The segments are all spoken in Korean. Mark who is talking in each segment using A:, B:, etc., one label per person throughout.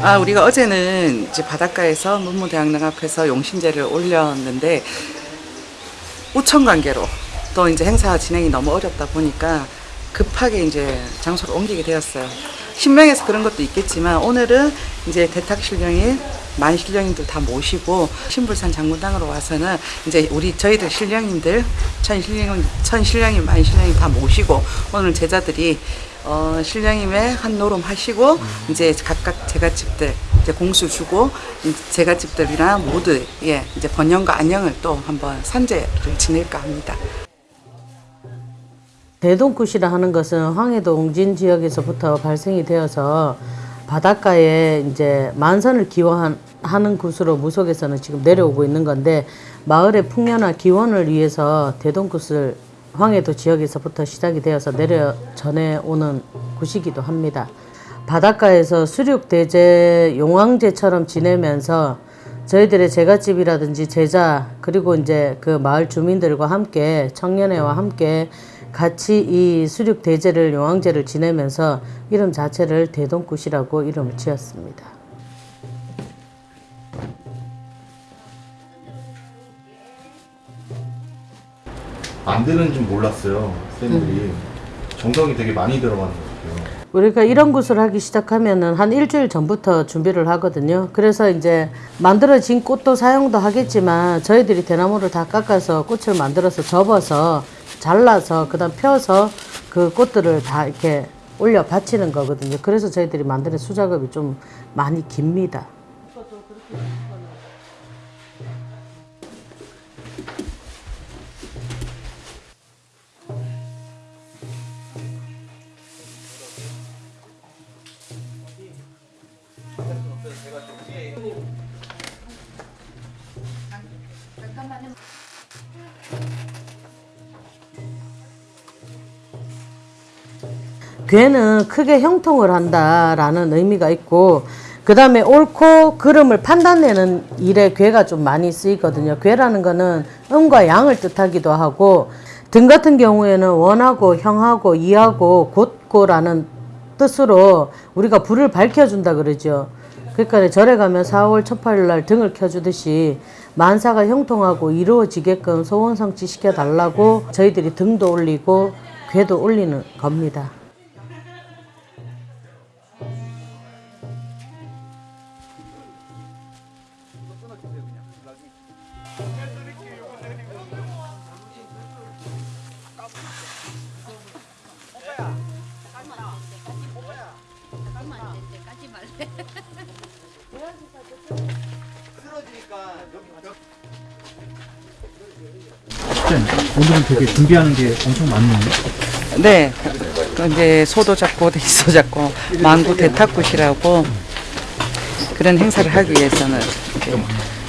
A: 아, 우리가 어제는 이제 바닷가에서 문무대학릉 앞에서 용신제를 올렸는데 우천 관계로 또 이제 행사 진행이 너무 어렵다 보니까 급하게 이제 장소를 옮기게 되었어요. 신명에서 그런 것도 있겠지만 오늘은 이제 대탁 신령이 만 신령님들 다 모시고 신불산 장군당으로 와서는 이제 우리 저희들 신령님들 천 신령 천 신령님 만 신령님 다 모시고 오늘 제자들이 어, 신령님의 한 노름 하시고 이제 각각 제갓집들 이제 공수 주고 이 제갓집들이나 모두 예 이제 번영과 안녕을 또 한번 산제를 지낼까 합니다.
B: 대동굿이라 하는 것은 황해도 옹진 지역에서부터 발생이 되어서 바닷가에 이제 만선을 기원 하는 굿으로 무속에서는 지금 내려오고 있는 건데 마을의 풍년화 기원을 위해서 대동굿을 황해도 지역에서부터 시작이 되어서 내려 전해오는 굿이기도 합니다. 바닷가에서 수륙대제 용왕제처럼 지내면서 저희들의 제갓집이라든지 제자 그리고 이제 그 마을 주민들과 함께 청년회와 함께 같이 이 수륙 대제를 용왕제를 지내면서 이름 자체를 대동굿이라고 이름을 지었습니다.
C: 만드는 줄 몰랐어요. 쌤들이 정성이 되게 많이 들어가는 것 같아요.
B: 우리가 이런 굿을 하기 시작하면은 한 일주일 전부터 준비를 하거든요. 그래서 이제 만들어진 꽃도 사용도 하겠지만 저희들이 대나무를 다 깎아서 꽃을 만들어서 접어서 잘라서 그다음 펴서 그 꽃들을 다 이렇게 올려 받치는 거거든요. 그래서 저희들이 만드는 수작업이 좀 많이 깁니다. 괴는 크게 형통을 한다라는 의미가 있고 그 다음에 옳고 그름을 판단내는 일에 괴가 좀 많이 쓰이거든요. 괴라는 거는 음과 양을 뜻하기도 하고 등 같은 경우에는 원하고 형하고 이하고 곧고라는 뜻으로 우리가 불을 밝혀준다 그러죠. 그러니까 절에 가면 4월 첫 팔일 날 등을 켜주듯이 만사가 형통하고 이루어지게끔 소원 성취 시켜달라고 저희들이 등도 올리고 괴도 올리는 겁니다.
D: 쌤, 오늘은 되게 준비하는 게 엄청 많네요.
A: 네. 그 이제 소도 잡고 대지도 잡고 망구 대탁굿이라고 그런 행사를 하기 위해서는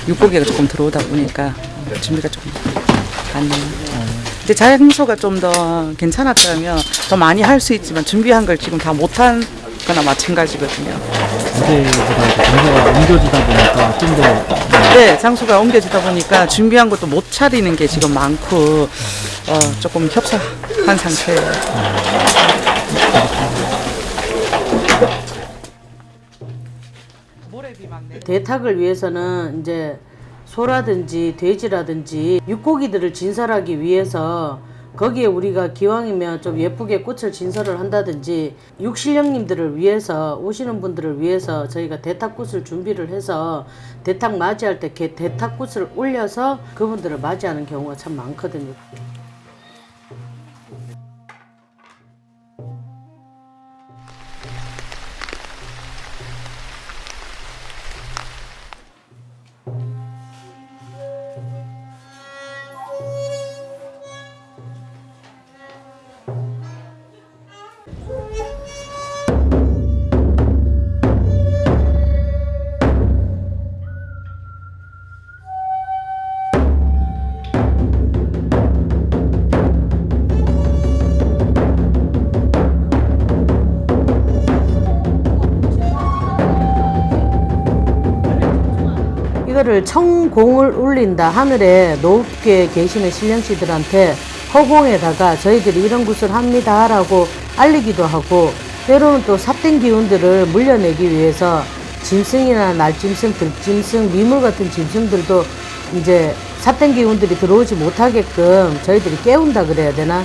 A: 육고기가 조금 들어오다 보니까 준비가 조금 많네요. 이제 장소가 좀 더 괜찮았다면 더 많이 할 수 있지만 준비한 걸 지금 다 못한 거나 마찬가지거든요.
D: 이렇게 장소가 옮겨지다 보니까 좀 더
A: 네, 장소가 옮겨지다 보니까 준비한 것도 못 차리는 게 지금 많고 어, 조금 협소한 상태예요.
B: 대탁을 위해서는 이제 소라든지 돼지라든지 육고기들을 진설하기 위해서 거기에 우리가 기왕이면 좀 예쁘게 꽃을 진설을 한다든지 육신령님들을 위해서 오시는 분들을 위해서 저희가 대탁꽃을 준비를 해서 대탁 맞이할 때 개- 대탁꽃을 올려서 그분들을 맞이하는 경우가 참 많거든요. 이거를 청공을 울린다 하늘에 높게 계시는 신령씨들한테 허공에다가 저희들이 이런 굿을 합니다 라고 알리기도 하고 때로는 또 삿된 기운들을 물려내기 위해서 짐승이나 날짐승, 들짐승, 미물 같은 짐승들도 이제 사탄 기운들이 들어오지 못하게끔 저희들이 깨운다 그래야 되나?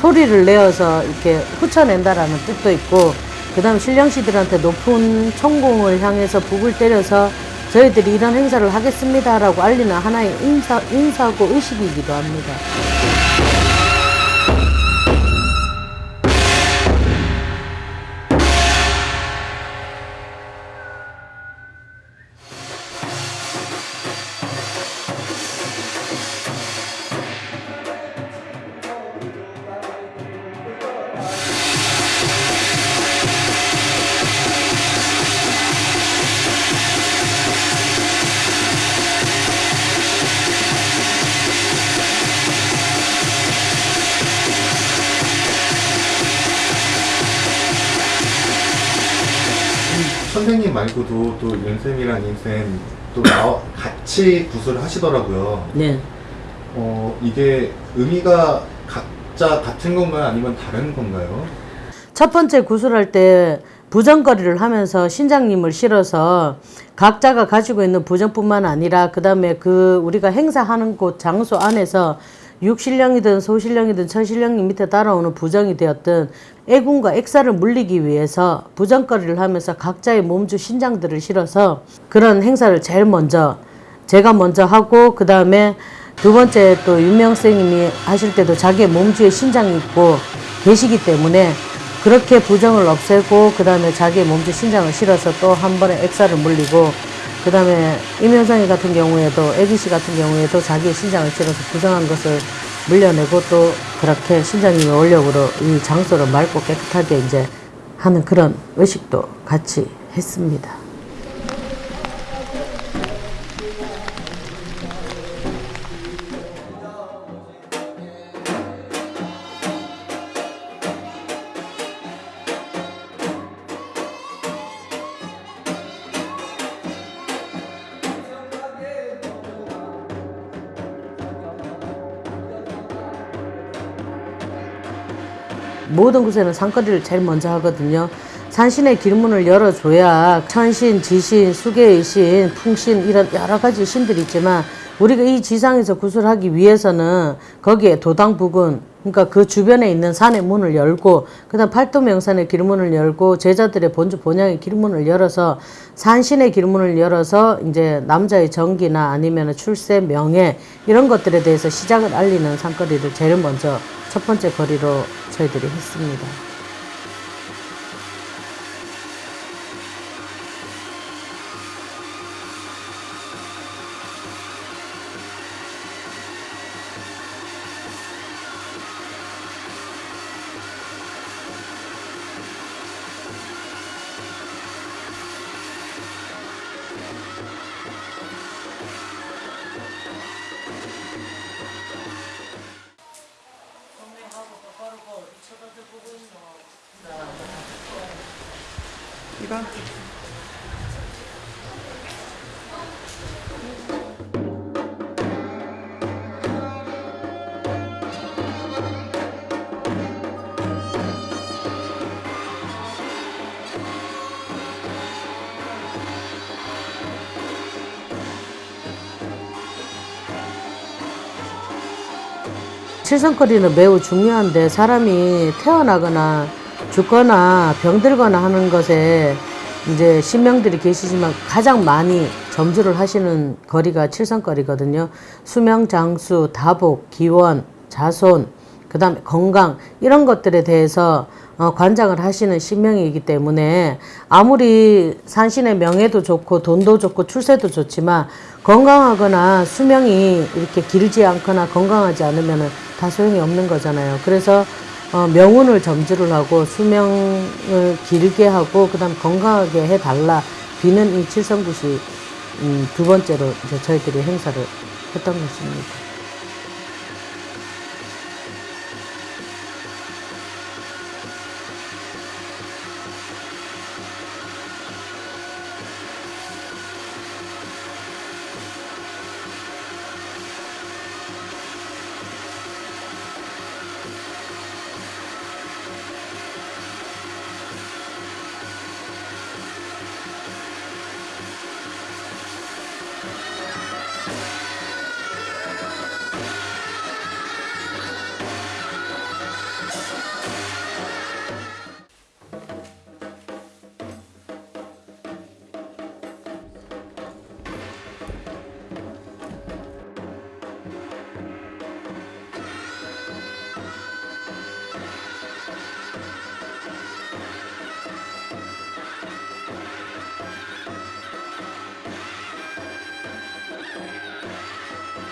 B: 소리를 내어서 이렇게 훑어낸다라는 뜻도 있고, 그 다음에 신령씨들한테 높은 천공을 향해서 북을 때려서 저희들이 이런 행사를 하겠습니다라고 알리는 하나의 인사, 인사고 의식이기도 합니다.
C: 말고도 또 윤쌤이랑 임쌤 또 나와 같이 구슬을 하시더라고요.
B: 네.
C: 어 이게 의미가 각자 같은 건가요? 아니면 다른 건가요?
B: 첫 번째 구슬할 때 부정거리를 하면서 신장님을 실어서 각자가 가지고 있는 부정뿐만 아니라 그 다음에 그 우리가 행사하는 곳 장소 안에서 육신령이든 소신령이든 천신령이 밑에 따라오는 부정이 되었든 애군과 액사를 물리기 위해서 부정거리를 하면서 각자의 몸주 신장들을 실어서 그런 행사를 제일 먼저 제가 먼저 하고 그 다음에 두 번째 또 윤명 선생님이 하실 때도 자기의 몸주에 신장이 있고 계시기 때문에 그렇게 부정을 없애고 그 다음에 자기의 몸주 신장을 실어서 또 한 번에 액사를 물리고 그 다음에 임현성이 같은 경우에도 애기씨 같은 경우에도 자기의 신장을 실어서 부정한 것을 물려내고 또 그렇게 신장님의 원력으로 이 장소를 맑고 깨끗하게 이제 하는 그런 의식도 같이 했습니다. 모든 곳에는 산거리를 제일 먼저 하거든요. 산신의 길문을 열어줘야 천신, 지신, 수계의 신, 풍신 이런 여러 가지 신들이 있지만 우리가 이 지상에서 구슬하기 위해서는 거기에 도당 부근 그러니까 그 주변에 있는 산의 문을 열고 그다음 팔도명산의 길문을 열고 제자들의 본주 본향의 길문을 열어서 산신의 길문을 열어서 이제 남자의 정기나 아니면 출세 명예 이런 것들에 대해서 시작을 알리는 산거리를 제일 먼저 첫 번째 거리로 저희들이 했습니다.
A: 이거
B: 칠성거리는 매우 중요한데 사람이 태어나거나 죽거나 병들거나 하는 것에 이제 신명들이 계시지만 가장 많이 점주를 하시는 거리가 칠성거리거든요. 수명, 장수, 다복, 기원, 자손, 그 다음에 건강 이런 것들에 대해서 어, 관장을 하시는 신명이기 때문에 아무리 산신의 명예도 좋고 돈도 좋고 출세도 좋지만 건강하거나 수명이 이렇게 길지 않거나 건강하지 않으면 다 소용이 없는 거잖아요. 그래서 어, 명운을 점주를 하고 수명을 길게 하고 그 다음 건강하게 해달라 비는 이 칠성굿이 음, 두 번째로 이제 저희들이 행사를 했던 것입니다.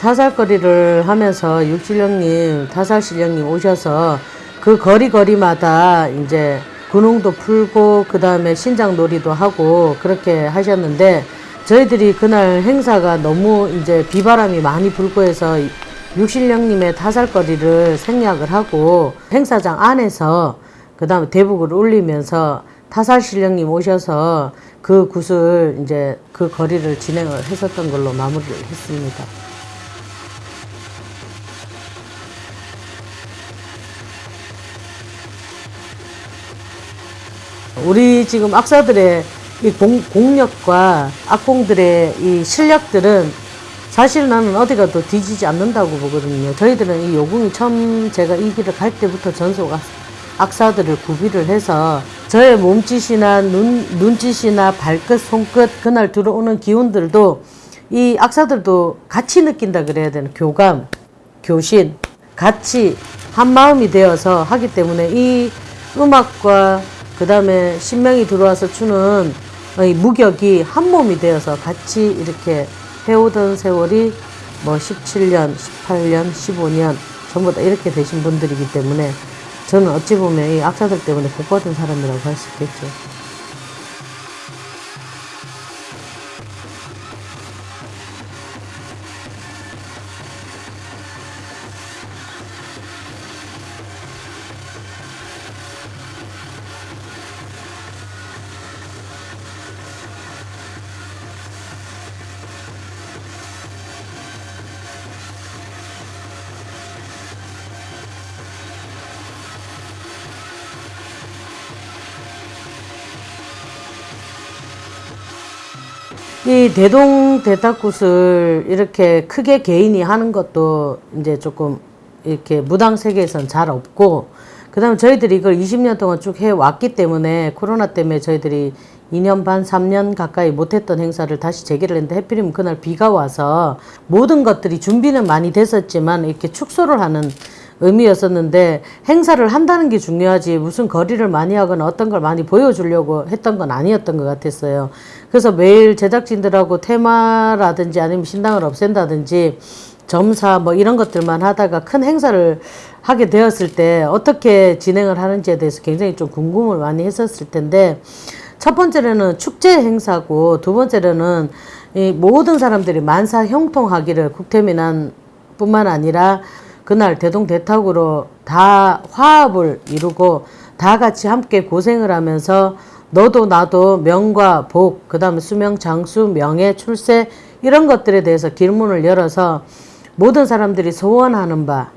B: 타살거리를 하면서 육실령님, 타살실령님 오셔서 그 거리 거리마다 이제 군웅도 풀고 그 다음에 신장놀이도 하고 그렇게 하셨는데 저희들이 그날 행사가 너무 이제 비바람이 많이 불고 해서 육실령님의 타살거리를 생략을 하고 행사장 안에서 그 다음에 대북을 올리면서 타살실령님 오셔서 그 굿을 이제 그 거리를 진행을 했었던 걸로 마무리를 했습니다. 우리 지금 악사들의 이 공, 공력과 악공들의 이 실력들은 사실 나는 어디 가도 뒤지지 않는다고 보거든요. 저희들은 이 요궁이 처음 제가 이 길을 갈 때부터 전속 악- 악사들을 구비를 해서 저의 몸짓이나 눈, 눈짓이나 발끝, 손끝, 그날 들어오는 기운들도 이 악사들도 같이 느낀다 그래야 되는 교감, 교신, 같이 한 마음이 되어서 하기 때문에 이 음악과 그 다음에 신명이 들어와서 추는 이 무격이 한 몸이 되어서 같이 이렇게 해오던 세월이 뭐 17년, 18년, 15년 전부 다 이렇게 되신 분들이기 때문에 저는 어찌 보면 이 악사들 때문에 복 받은 사람이라고 할 수 있겠죠. 이 대동 대탁굿을 이렇게 크게 개인이 하는 것도 이제 조금 이렇게 무당 세계에선 잘 없고 그 다음에 저희들이 이걸 20년 동안 쭉 해왔기 때문에 코로나 때문에 저희들이 2년 반, 3년 가까이 못했던 행사를 다시 재개를 했는데 해필이면 그날 비가 와서 모든 것들이 준비는 많이 됐었지만 이렇게 축소를 하는 의미였었는데 행사를 한다는 게 중요하지 무슨 거리를 많이 하거나 어떤 걸 많이 보여주려고 했던 건 아니었던 것 같았어요. 그래서 매일 제작진들하고 테마라든지 아니면 신당을 없앤다든지 점사 뭐 이런 것들만 하다가 큰 행사를 하게 되었을 때 어떻게 진행을 하는지에 대해서 굉장히 좀 궁금을 많이 했었을 텐데 첫 번째로는 축제 행사고 두 번째로는 이 모든 사람들이 만사 형통하기를 국태민안 뿐만 아니라 그날 대동대탁으로 다 화합을 이루고 다 같이 함께 고생을 하면서 너도 나도 명과 복, 그 다음에 수명, 장수, 명예, 출세 이런 것들에 대해서 길문을 열어서 모든 사람들이 소원하는 바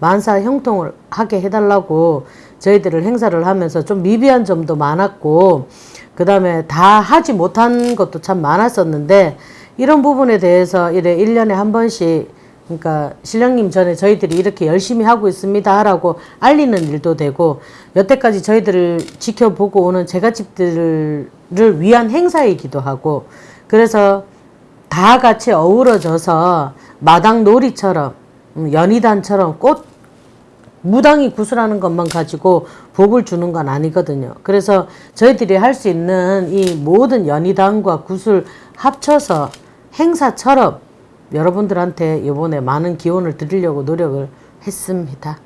B: 만사 형통을 하게 해달라고 저희들을 행사를 하면서 좀 미비한 점도 많았고 그 다음에 다 하지 못한 것도 참 많았었는데 이런 부분에 대해서 이래 1년에 한 번씩 그러니까 신령님 전에 저희들이 이렇게 열심히 하고 있습니다 하라고 알리는 일도 되고 여태까지 저희들을 지켜보고 오는 제갓집들을 위한 행사이기도 하고 그래서 다 같이 어우러져서 마당 놀이처럼 음, 연희단처럼 꽃 무당이 구슬하는 것만 가지고 복을 주는 건 아니거든요. 그래서 저희들이 할 수 있는 이 모든 연희단과 구슬 합쳐서 행사처럼 여러분들한테 이번에 많은 기원을 드리려고 노력을 했습니다.